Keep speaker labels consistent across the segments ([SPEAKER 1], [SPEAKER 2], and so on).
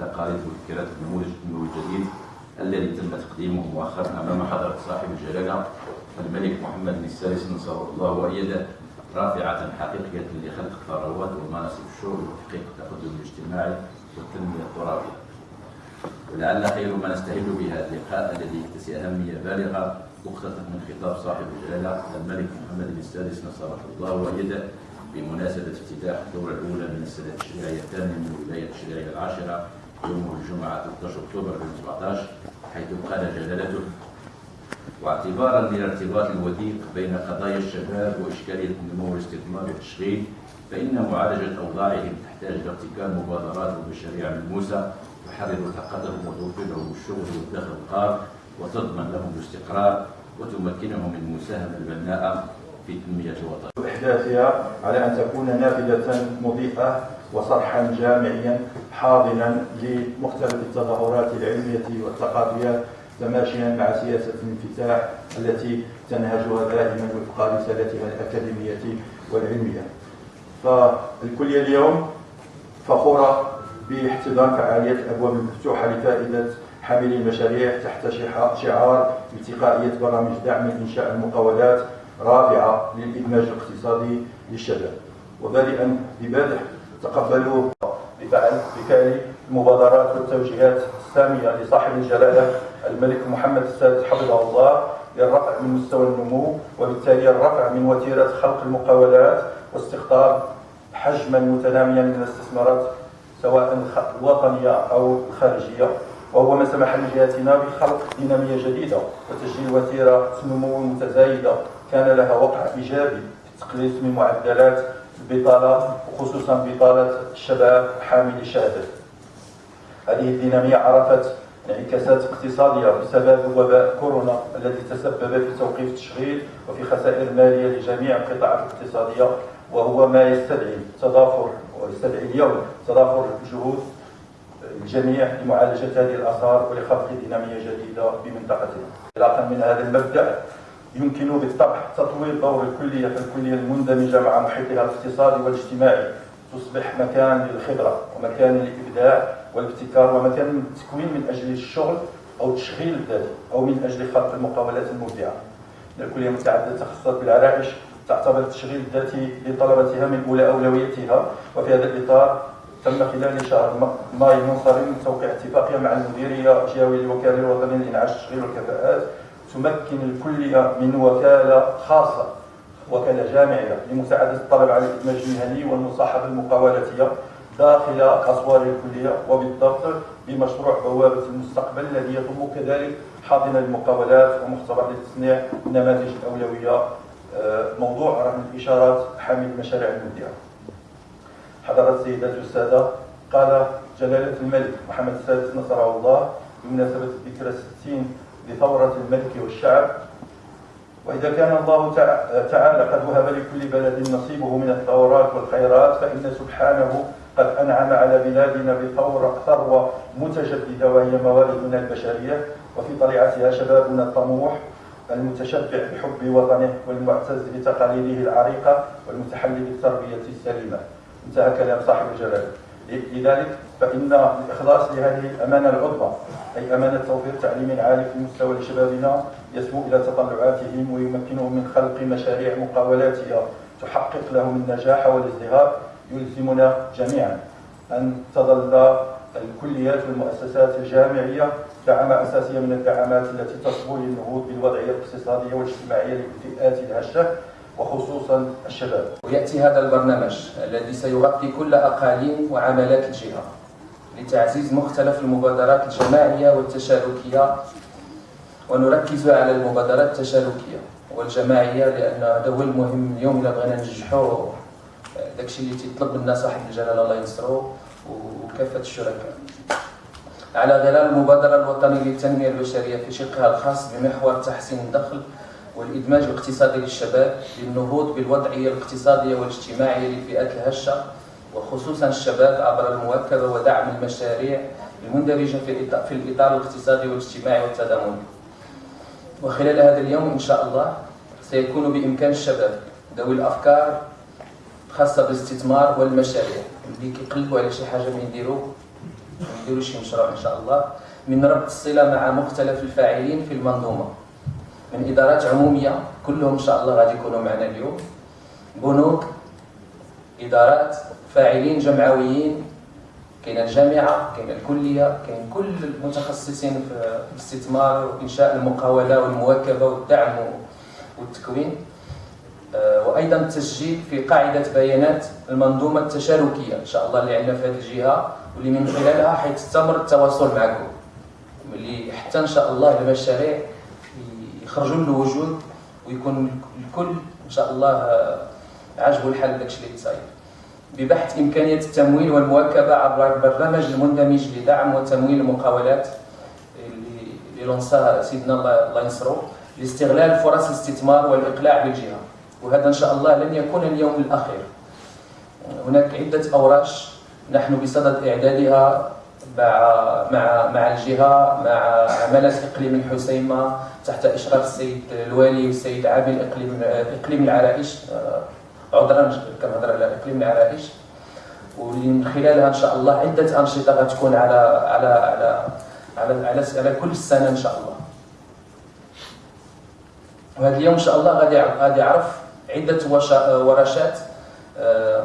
[SPEAKER 1] تقاليد وفكرات النموذج النمو الجديد الذي تم تقديمه مؤخرا أمام حضرة صاحب الجلاله الملك محمد بن السادس نصره الله وإيده رافعة حقيقية لخلق الثروات ومناصب الشغل وتحقيق التقدم الاجتماعي والتنمية الترابية. ولعل خير ما نستهل بهذا اللقاء الذي يكتسي أهمية بالغة مقتطف من خطاب صاحب الجلاله الملك محمد بن السادس نصره الله وإيده بمناسبة افتتاح الدورة الأولى من السنة التشريعية الثانية من الولاية التشريعية العاشرة يوم الجمعة 13 أكتوبر 2017 حيث قال جلالته واعتبارا للارتباط الوثيق بين قضايا الشباب وإشكالية النمو والاستثمار والتشغيل فإن معالجة أوضاعهم تحتاج إلى ابتكار مبادرات ومشاريع ملموسة تحرر طاقتهم وتوفر لهم الشغل والدخل القار وتضمن لهم الاستقرار وتمكنهم من المساهمة البناءة في تنمية الوطن.
[SPEAKER 2] إحداثها على أن تكون نافذة مضيئة وصرحا جامعيا حاضنا لمختلف التظاهرات العلمية والثقافية تماشيا مع سياسة الانفتاح التي تنهجها دائما وفق رسالتها الأكاديمية والعلمية. فالكلية اليوم فخورة باحتضان فعالية الأبواب المفتوحة لفائدة حاملي المشاريع تحت شعار التقائية برامج دعم إنشاء المقاولات رابعة للإدماج الاقتصادي للشباب. وبادئا ببدء تقبلوا بفعل بفعل المبادرات والتوجيهات السامية لصاحب الجلالة الملك محمد السادس حفظه الله للرفع من مستوى النمو وبالتالي الرفع من وتيرة خلق المقاولات واستقطاب حجما متناميا من الاستثمارات سواء الوطنية أو الخارجية. وهو ما سمح لجهاتنا بخلق دينامية جديدة وتسجيل وتيرة نمو متزايدة. كان لها وقع إيجابي في التقليص من معدلات البطالة وخصوصا بطالة الشباب حامل الشهادة هذه الدينامية عرفت انعكاسات اقتصادية بسبب وباء كورونا الذي تسبب في توقيف التشغيل وفي خسائر مالية لجميع القطاعات الاقتصادية وهو ما يستدعي تضافر ويستدعي اليوم تضافر جهود الجميع لمعالجة هذه الآثار ولخلق دينامية جديدة في منطقتنا. انطلاقا من هذا المبدأ يمكن بالطبع. تطوير دور الكلية في الكلية المندمجة مع محيطها الاقتصادي والاجتماعي. تصبح مكان للخبرة ومكان للإبداع والابتكار ومكان للتكوين من أجل الشغل أو التشغيل الذاتي أو من أجل خلق المقاولات المبدعة. الكلية متعددة التخصصات بالعرائش تعتبر التشغيل الذاتي لطلبتها من أولى أولوياتها وفي هذا الإطار تم خلال شهر ماي المنصرم توقيع اتفاقية مع المديرية الجهوية للوكالة الوطنية لإنعاش التشغيل والكفاءات تمكن الكلية من وكالة خاصة وكالة جامعية لمساعدة الطلبة على الإدماج المهني والمصاحبة المقاولاتية داخل أسوار الكلية. وبالضبط بمشروع بوابة المستقبل الذي يضم كذلك حاضنة للمقاولات ومختبر لتصنيع نماذج الأولوية آه، موضوع رغم الإشارات حامل المشاريع المبدعة. حضرة السيدات والسادة قال جلالة الملك محمد السادس نصره الله. بمناسبة الذكرى 60 لثورة الملك والشعب. وإذا كان الله تعالى قد وهب لكل بلد نصيبه من الثورات والخيرات فإن سبحانه قد أنعم على بلادنا بثورة ثروة متجددة وهي موارثنا البشرية. وفي طليعتها شبابنا الطموح المتشبع بحب وطنه والمعتز بتقاليده العريقة والمتحلي بالتربية السليمة. انتهى كلام صاحب الجلالة لذلك فإن الإخلاص لهذه الأمانة العظمى أي أمانة توفير تعليم عالي في المستوى لشبابنا يسمو إلى تطلعاتهم ويمكنهم من خلق مشاريع مقاولاتية تحقق لهم النجاح والازدهار يلزمنا جميعا أن تظل الكليات والمؤسسات الجامعية دعامة أساسية من الدعامات التي تصبو للنهوض بالوضعية الاقتصادية والاجتماعية للفئات الهشة وخصوصا الشباب.
[SPEAKER 3] ويأتي هذا البرنامج الذي سيغطي كل أقاليم وعملات الجهة. لتعزيز مختلف المبادرات الجماعية والتشاركية. ونركز على المبادرات التشاركية والجماعية لأن هذا هو المهم اليوم. إذا بغينا ننجحوا داكشي اللي تيطلب منا صاحب الجلالة الله ينصرو وكافة الشركاء. على غرار المبادرة الوطنية للتنمية البشرية في شقها الخاص بمحور تحسين الدخل والإدماج الاقتصادي للشباب للنهوض بالوضعية الاقتصادية والاجتماعية للفئات الهشة. وخصوصا الشباب عبر المواكبة ودعم المشاريع المندرجة في الإطار الاقتصادي والاجتماعي والتضامني وخلال هذا اليوم إن شاء الله سيكون بإمكان الشباب ذوي الأفكار خاصة بالاستثمار والمشاريع. اللي كيقلبوا على شي حاجة من يديروا نديروا شي مشروع إن شاء الله. من ربط الصلة مع مختلف الفاعلين في المنظومة. من إدارات عمومية كلهم إن شاء الله غادي يكونوا معنا اليوم. بنوك إدارات فاعلين جمعويين كاين الجامعة كاين الكلية كاين كل المتخصصين في الاستثمار وإنشاء المقاولة والمواكبة والدعم والتكوين. آه، وأيضا التسجيل في قاعدة بيانات المنظومة التشاركية إن شاء الله اللي عندنا في هذه الجهة واللي من خلالها حيستمر التواصل معكم. اللي حتى إن شاء الله المشاريع يخرجوا للوجود ويكون الكل إن شاء الله عاجبه الحال داكشي اللي تصايب. ببحث إمكانية التمويل والمواكبة عبر البرنامج المندمج لدعم وتمويل المقاولات اللي لونساها سيدنا الله ينصرو لاستغلال فرص الاستثمار والإقلاع بالجهة. وهذا إن شاء الله لن يكون اليوم الأخير. هناك عدة أوراش نحن بصدد إعدادها مع مع مع الجهة مع عملات إقليم الحسيمة تحت إشراف السيد الوالي والسيد عامل اقليم إقليم العرائش. عذرا كنهضر على اقليم العرائش واللي من خلالها إن شاء الله عدة أنشطة غتكون على على على على على, على كل السنة إن شاء الله. وهذا اليوم إن شاء الله غادي غادي يعرف عدة ورشات آه،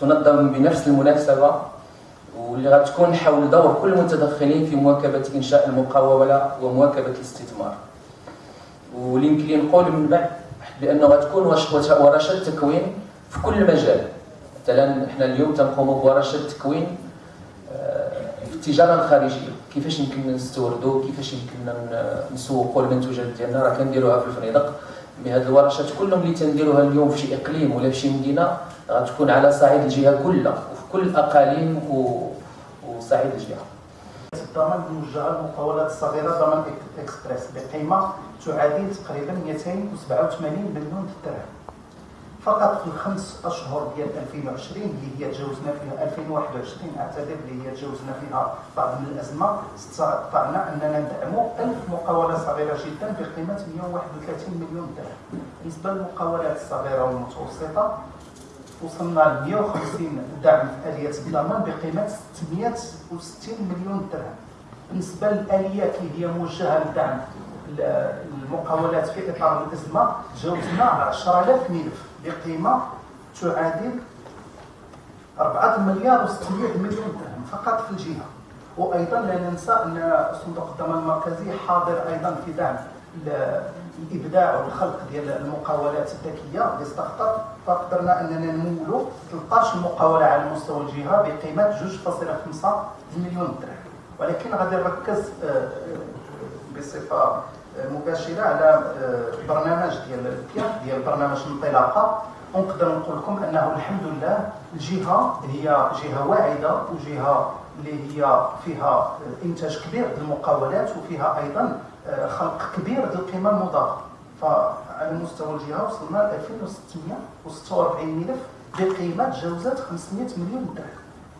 [SPEAKER 3] تنظم بنفس المناسبة واللي غتكون حول دور كل المتدخلين في مواكبة إنشاء المقاوله ومواكبة الاستثمار. واللي يمكن نقول من بعد. لأنه غتكون ورشة تكوين في كل مجال. مثلا إحنا اليوم تنقوموا بورشة تكوين آه، في التجارة الخارجية. كيفاش يمكن نستوردوا كيفاش يمكن نسوقوا المنتوجات ديالنا؟ راه كنديروها في الفنادق بهذه الورشات كلهم اللي تنديروها اليوم في شي إقليم ولا في شي مدينة غتكون على صعيد الجهة كلها وفي كل الاقاليم وصعيد الجهة.
[SPEAKER 4] الضمان موجهه للمقاولات الصغيره ضمان اكسبريس بقيمه تعادل تقريبا 287 مليون درهم فقط في الخمس أشهر ديال 2020 اللي هي تجاوزنا فيها 2021 اعتذر اللي هي تجاوزنا فيها بعض من الأزمة استطعنا أننا ندعموا 1000 مقاولة صغيرة جدا بقيمة 131 مليون درهم. بالنسبة للمقاولات الصغيرة والمتوسطة وصلنا ل 150 دعم في اليات الضمان بقيمة 660 مليون درهم. بالنسبة للآليات اللي هي موجهة لدعم المقاولات في إطار الأزمة تجاوزنا 10000 ملف بقيمة تعادل 4 مليار و600 مليون درهم فقط في الجهة. وأيضا لا ننسى أن صندوق الضمان المركزي حاضر أيضا في دعم الابداع والخلق ديال المقاولات الذكية. لستارت اب فقدرنا أننا نمولوا 13 مقاولة على مستوى الجهة بقيمة 2.5 مليون درهم. ولكن غادي نركز آه، آه، بصفة مباشرة على برنامج ديال الكياف ديال برنامج الانطلاقة. ونقدر نقول لكم أنه الحمد لله الجهه هي جهة واعدة وجهة اللي هي فيها إنتاج كبير للمقاولات وفيها أيضا آه، خلق كبير للقيمة المضافة. فعلى مستوى الجهة وصلنا ل 2646 ملف بقيمة تجاوزت 500 مليون درهم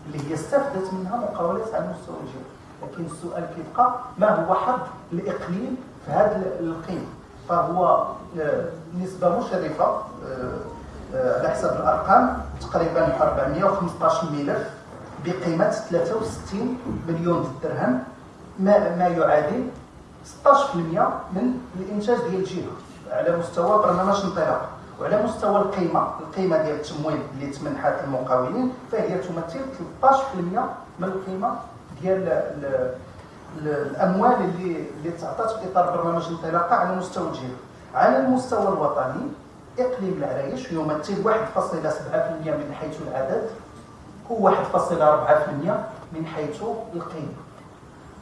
[SPEAKER 4] اللي هي استفدت منها مقاولات على مستوى الجهة. لكن السؤال كيبقى ما هو حظ الإقليم في هذه القيمه فهو آه، نسبة مشرفة آه، على حسب الأرقام تقريبا 415 ملف بقيمة 63 مليون درهم ما ما يعادل 16% من الإنتاج ديال الجهه على مستوى برنامج انطلاق وعلى مستوى القيمة. القيمة ديال التمويل اللي تمنحت المقاولين فهي تمثل 13% من القيمة ديال الأموال اللي اللي تعطات في إطار برنامج الانطلاقة على مستوى الجهه على المستوى الوطني إقليم العرايش يمثل 1.7% من حيث العدد هو 1.4% من حيث القيمة.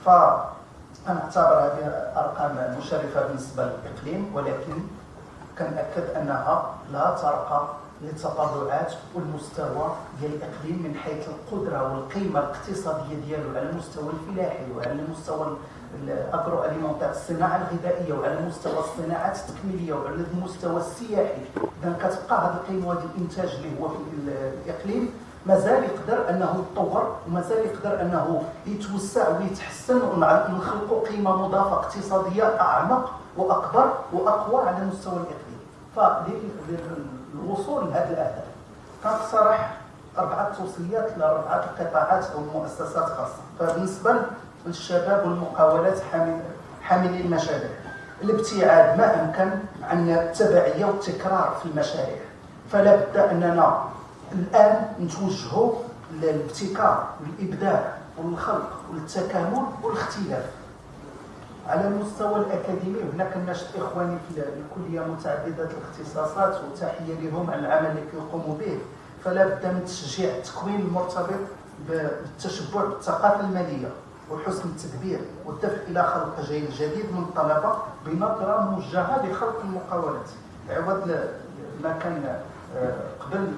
[SPEAKER 4] فأنا أعتبر هذه أرقام مشرفة بالنسبة للإقليم ولكن كنأكد أنها لا ترقى للتطلعات والمستوى ديال الإقليم من حيث القدرة والقيمة الاقتصادية ديالو على المستوى الفلاحي وعلى المستوى الاجرو اليمونتير الصناعة الغذائية وعلى مستوى الصناعات التكميلية وعلى المستوى السياحي. اذا كتبقى هذه القيمة وهذا الإنتاج اللي هو في الإقليم. مازال يقدر أنه يتطور ومازال يقدر أنه يتوسع ويتحسن ونخلقوا قيمة مضافة اقتصادية أعمق وأكبر وأقوى على مستوى الإقليم. فالوصول لهذه الاهداف كنقترح أربعة توصيات لاربعه القطاعات أو مؤسسات خاصة. فبالنسبة للشباب والمقاولات حامل حاملي المشاريع. الابتعاد ما أمكن عن التبعية والتكرار في المشاريع. فلا بد أننا الآن نتوجهوا للابتكار والإبداع والخلق والتكامل والاختلاف. على المستوى الأكاديمي هناك الناشط إخواني في الكلية متعددة الاختصاصات وتحيه لهم على العمل اللي كيقوموا به. فلا بد من تشجيع التكوين المرتبط بالتشبع بالثقافة المالية وحسن التدبير والدفع إلى خلق جيل جديد من الطلبه بنظرة موجهة لخلق المقاولات. عوض ما كان آه، قبل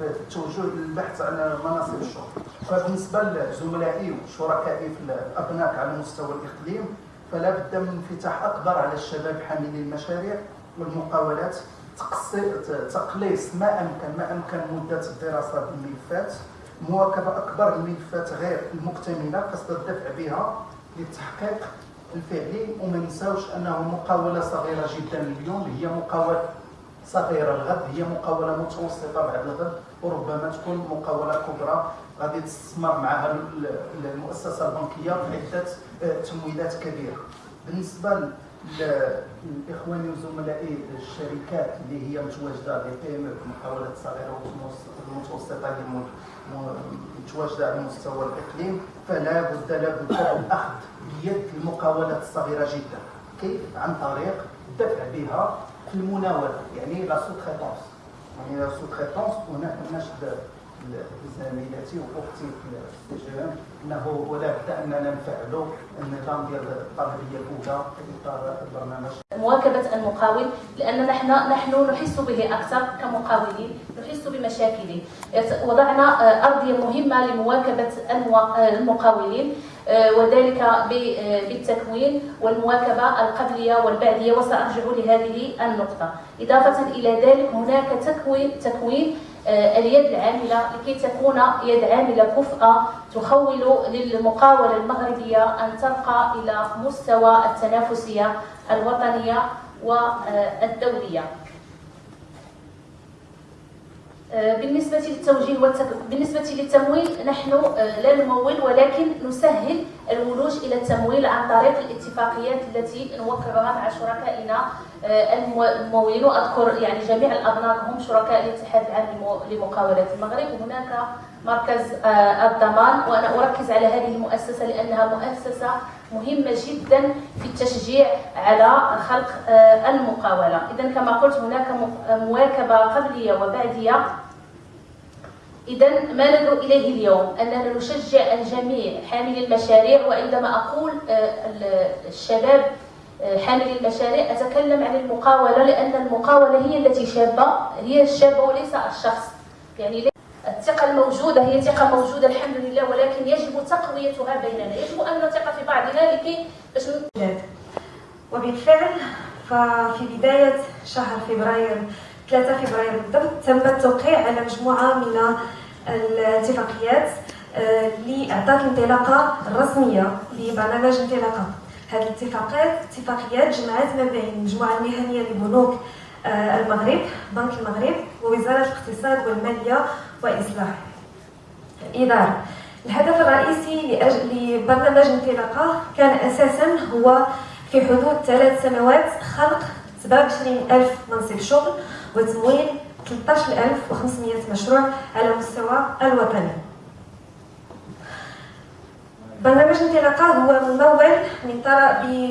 [SPEAKER 4] التوجه للبحث على مناصب الشغل. فبالنسبة لزملائي وشركائي في الابناك على مستوى الإقليم فلا بد من انفتاح أكبر على الشباب حاملي المشاريع والمقاولات تقليص ما امكن ما أمكن مدة الدراسة بالملفات. مواكبة أكبر الملفات غير المكتملة قصد الدفع بها للتحقيق الفعلي وما نساوش أنه مقاولة صغيرة جدا اليوم هي مقاولة صغيرة الغد هي مقاولة متوسطة بعد الغد وربما تكون مقاولة كبرى. غادي تستثمر معها المؤسسة البنكية في عده تمويلات كبيرة. بالنسبة لاخواني وزملائي الشركات اللي هي متواجدة لي بي ام المحاولات الصغيره والمتوسطه اللي متواجدة على مستوى الاقليم فلا بد لا بد من بيد المقاولات الصغيرة جدا. كيف؟ عن طريق الدفع بها في المناولة يعني la sous يعني la sous هناك نشد زميلتي وأختي في الاستجابه انه ولا بد أننا نفعلوا النظام ديال الطلبيه الأولى في إطار البرنامج.
[SPEAKER 5] مواكبة المقاول لأن نحن نحن نحس به أكثر كمقاولين نحس بمشاكله وضعنا أرضية مهمة لمواكبة المقاولين وذلك بالتكوين والمواكبة القبلية والبعدية وسأرجع لهذه النقطة. إضافة إلى ذلك هناك تكوين تكوين آه، اليد العاملة لكي تكون يد عاملة كفءة تخول للمقاولة المغربية أن ترقى إلى مستوى التنافسية الوطنية والدولية. آه، بالنسبة للتوجيه والتك... بالنسبة للتمويل نحن آه، لا نمول ولكن نسهل الولوج إلى التمويل عن طريق الاتفاقيات التي نوقعها مع شركائنا آه، الممولين. وأذكر يعني جميع الأبناء هم شركاء الاتحاد العام لمقاولات المغرب. وهناك مركز الضمان. وأنا أركز على هذه المؤسسة لأنها مؤسسة مهمة جدا في التشجيع على خلق المقاولة. إذا كما قلت هناك مواكبة قبلية وبعدية إذا ما ندعو إليه اليوم؟ أننا نشجع الجميع حاملي المشاريع وعندما أقول آه، الشباب آه، حاملي المشاريع أتكلم عن المقاولة لأن المقاولة هي التي شابة هي الشابة وليس الشخص. يعني الثقة الموجودة هي ثقة موجودة الحمد لله ولكن يجب تقويتها بيننا. يجب أن نثق في بعضنا لكي باش
[SPEAKER 6] وبالفعل ففي بداية شهر فبراير 3 فبراير بالضبط. تم التوقيع على مجموعة من الاتفاقيات آه، لإعطاء الانطلاقة الرسمية لبرنامج انطلاقة. هذه الاتفاقات اتفاقيات جمعت ما بين المجموعة المهنية لبنوك آه، المغرب بنك المغرب ووزارة الاقتصاد والمالية وإصلاح الإدارة. الهدف الرئيسي لبرنامج انطلاقة كان أساسا هو في حدود ثلاث سنوات خلق 27 ألف منصب شغل وتمويل 13500 مشروع على مستوى الوطني. برنامج انطلاقة هو ممول من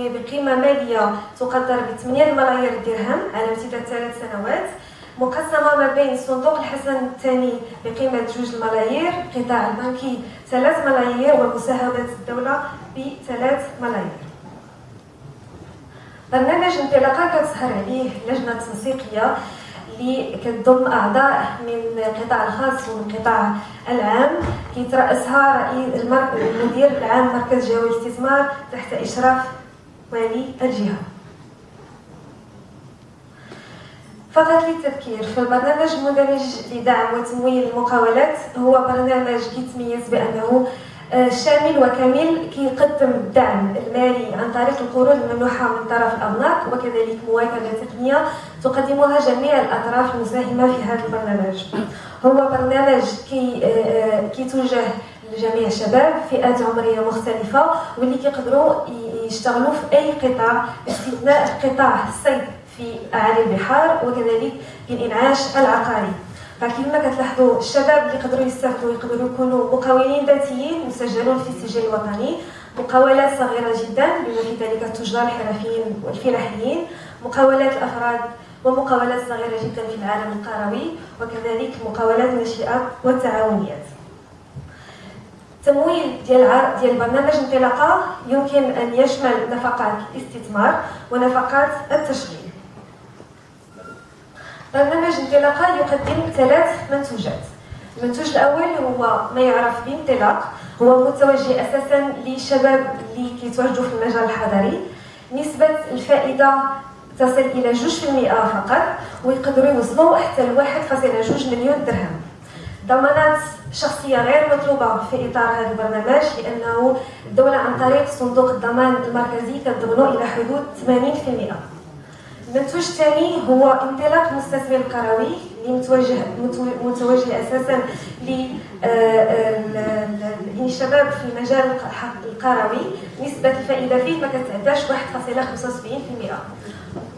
[SPEAKER 6] بقيمة مالية تقدر ب 8 ملايير درهم على امتداد ثلاث سنوات مقسمة ما بين صندوق الحسن الثاني بقيمة جوج الملايير القطاع البنكي ثلاث ملايير ومساهمة الدولة بثلاث ملايير. برنامج انطلاقة كتسهر عليه لجنة تنسيقية اللي كتضم اعضاء من القطاع الخاص ومن القطاع العام كيترأسها رئيس المدير العام مركز جهوي الاستثمار تحت إشراف والي الجهة. فقط للتذكير فالبرنامج المندمج لدعم وتمويل المقاولات هو برنامج كيتميز بأنه شامل وكامل كيقدم الدعم المالي عن طريق القروض الممنوحة من طرف الأبناك وكذلك مواكبة تقنية تقدمها جميع الأطراف المساهمة في هذا البرنامج. هو برنامج كي كيتوجه لجميع الشباب فئات عمرية مختلفة واللي كيقدروا يشتغلوا في أي قطاع باستثناء قطاع الصيد في أعالي البحار وكذلك الإنعاش العقاري. فكما كتلاحظوا الشباب اللي يقدروا يستافدوا يقدروا يكونوا مقاولين ذاتيين مسجلون في السجل الوطني. مقاولات صغيرة جدا بما في ذلك التجار الحرفيين والفلاحيين. مقاولات الأفراد ومقاولات صغيرة جدا في العالم القروي. وكذلك مقاولات الناشئه والتعاونيات. التمويل ديال ديال برنامج انطلاقة يمكن أن يشمل نفقات الاستثمار ونفقات التشغيل. برنامج انطلاقه يقدم ثلاث منتوجات. المنتوج الأول هو ما يعرف بانطلاق هو متوجه أساسا للشباب اللي كيتواجدوا في المجال الحضري نسبة الفائدة تصل إلى 2% فقط ويقدروا يوصلوا حتى ل 1.2 مليون درهم. ضمانات شخصية غير مطلوبة في إطار هذا البرنامج لأنه الدولة عن طريق صندوق الضمان المركزي كتضمنوا إلى حدود 80% المنتوج الثاني هو انطلاق المستثمر القروي اللي متوجه متوجه أساسا للشباب في المجال القروي نسبة الفائده فيه ما كتعداش 1.75%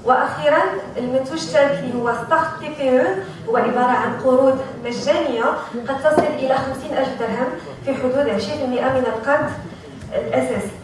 [SPEAKER 6] وأخيرا المنتوج الثالث اللي هو Start TPE هو عباره عن قروض مجانية قد تصل إلى 50 ألف درهم في حدود 20% من القرض الأساسي.